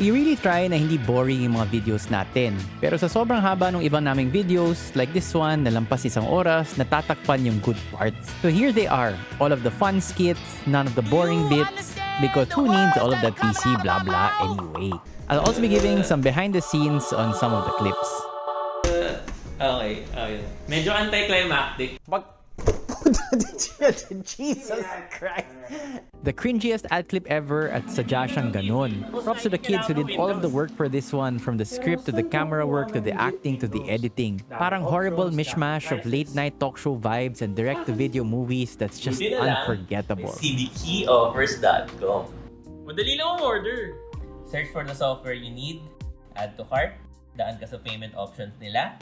We really try na hindi boring yung mga videos natin. Pero sa sobrang haba ng ibang naming videos, like this one, na lampas isang oras, natatakpan yung good parts. So here they are, all of the fun skits, none of the boring bits, because who needs all of that PC blah blah anyway. I'll also be giving some behind the scenes on some of the clips. Okay, okay. Medyo anticlimactic. Jesus Christ. The cringiest ad clip ever at sadya siyang ganun. Props to the kids who did all of the work for this one, from the script to the camera work to the acting to the editing. Parang horrible mishmash of late night talk show vibes and direct to video movies that's just Buti na lang, unforgettable. cdkeyoffers.com Madali lang ang order. Search for the software you need, add to cart, daan ka sa payment options nila.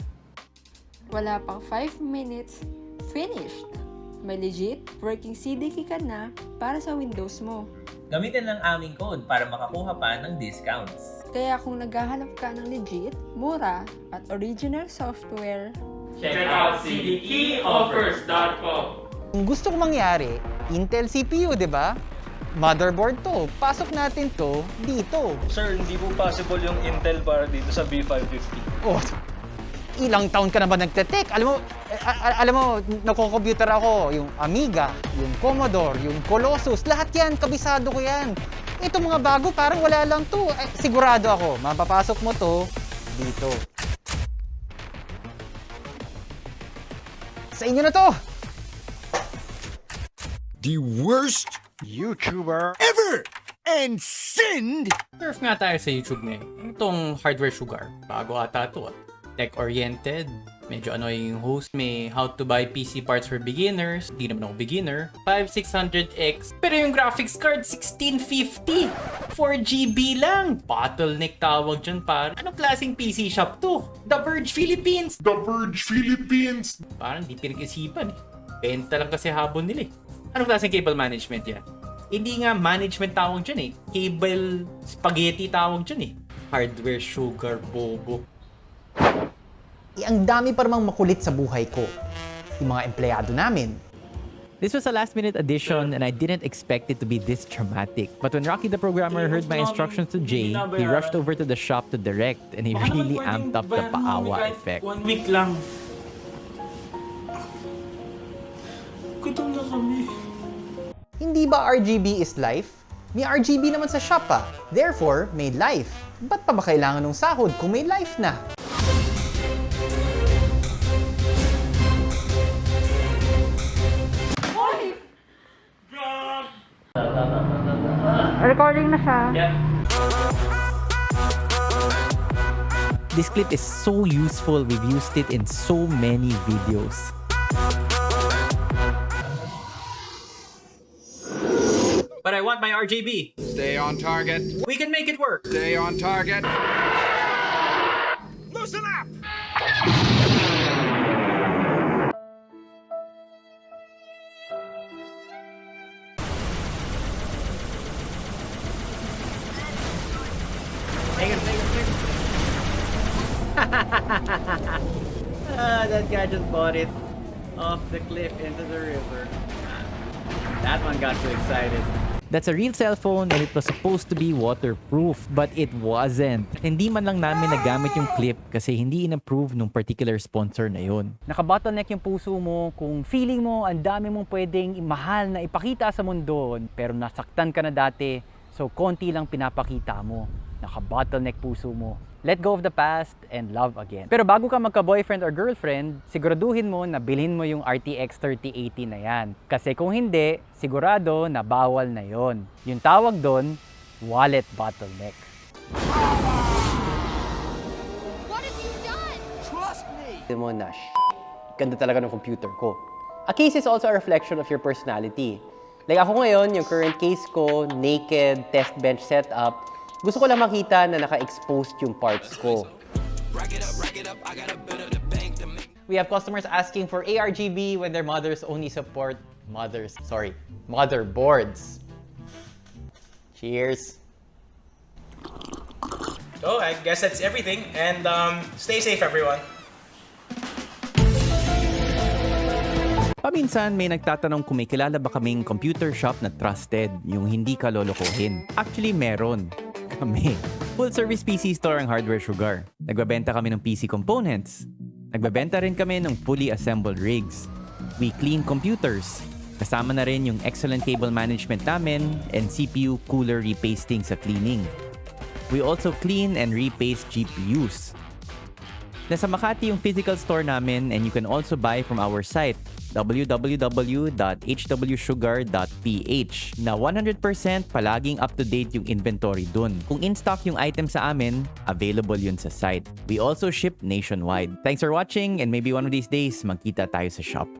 Wala pang 5 minutes, finished! May legit working CDK ka na para sa Windows mo. Gamitin lang aming code para makakuha pa ng discounts. Kaya kung naghahanap ka ng legit, mura, at original software, Check out cdkeyoffers.com Kung gusto kong mangyari, Intel CPU, di ba? Motherboard to. Pasok natin to dito. Sir, hindi po possible yung Intel para dito sa B550. Oh, ilang taon ka na ba nagte-tech? Alam mo, eh, alam mo, nako-computer ako, yung Amiga, yung Commodore, yung Colossus, lahat yan, kabisado ko yan. Ito mga bago, parang wala lang to. Eh, sigurado ako, mapapasok mo to dito. Sa inyo na to! the worst YouTuber ever and send Surf nga tayo sa YouTube ngayon. Itong Hardware Sugar. Bago ata ito. ah. Tech-oriented. Medyo annoying yung host. May how to buy PC parts for beginners. Di naman ako beginner. 5600X. Pero yung graphics card, 1650. 4GB lang. Bottleneck tawag dyan par. Anong klaseng PC shop to? The Verge Philippines. The Verge Philippines. Parang di pinag-isipan eh. Benta lang kasi habon nila eh. Anong klaseng cable management yan? Hindi nga management tawag dyan eh. Cable spaghetti tawag dyan eh. Hardware sugar bobo. Eh, ang dami pa namang makulit sa buhay ko. Yung mga empleyado namin, This was a last minute addition and I didn't expect it to be this dramatic. But when Rocky the programmer heard my instructions to Jay, he rushed over to the shop to direct and he really amped up the paawa effect. One week lang. Gutom na kami. Hindi ba RGB is life? May RGB naman sa shop ah. Therefore, may life. Ba't pa ba kailangan ng sahod kung may life na? Recording na siya. Yeah. This clip is so useful, we've used it in so many videos. But I want my RGB. Stay on target. We can make it work. Stay on target. Loosen up. Ah, that guy just bought it off the cliff into the river. That one got too excited. That's a real cell phone and it was supposed to be waterproof but it wasn't. Hindi man lang namin nagamit yung clip kasi hindi in-approve nung particular sponsor na yun. Nakabottleneck yung puso mo kung feeling mo ang dami mong pwedeng mahal na ipakita sa mundo pero nasaktan ka na dati so konti lang pinapakita mo. Naka-bottleneck puso mo. Let go of the past and love again. Pero bago ka magka-boyfriend or girlfriend, siguraduhin mo na bilhin mo yung RTX 3080 na yan. Kasi kung hindi, sigurado na bawal na yon. Yung tawag doon, wallet bottleneck. mo na, "Shh, ganda talaga ng computer ko. A case is also a reflection of your personality. Like ako ngayon, yung current case ko, naked, test bench setup, gusto ko lang makita na naka-exposed yung parts ko. We have customers asking for ARGB when their mothers only support mothers, sorry, motherboards. Cheers. So I guess that's everything. And um, stay safe, everyone. Paminsan may nagtatanong kung may kilala ba kaming computer shop na trusted, yung hindi ka lolokohin. Actually, meron. Kami. Full-service PC store ang Hardware Sugar. Nagbabenta kami ng PC components. Nagbabenta rin kami ng fully assembled rigs. We clean computers. Kasama na rin yung excellent cable management namin and CPU cooler repasting sa cleaning. We also clean and repaste GPUs. Nasa Makati yung physical store namin and you can also buy from our site www.hwsugar.ph na 100% palaging up-to-date yung inventory dun. Kung in-stock yung item sa amin, available yun sa site. We also ship nationwide. Thanks for watching and maybe one of these days, magkita tayo sa shop.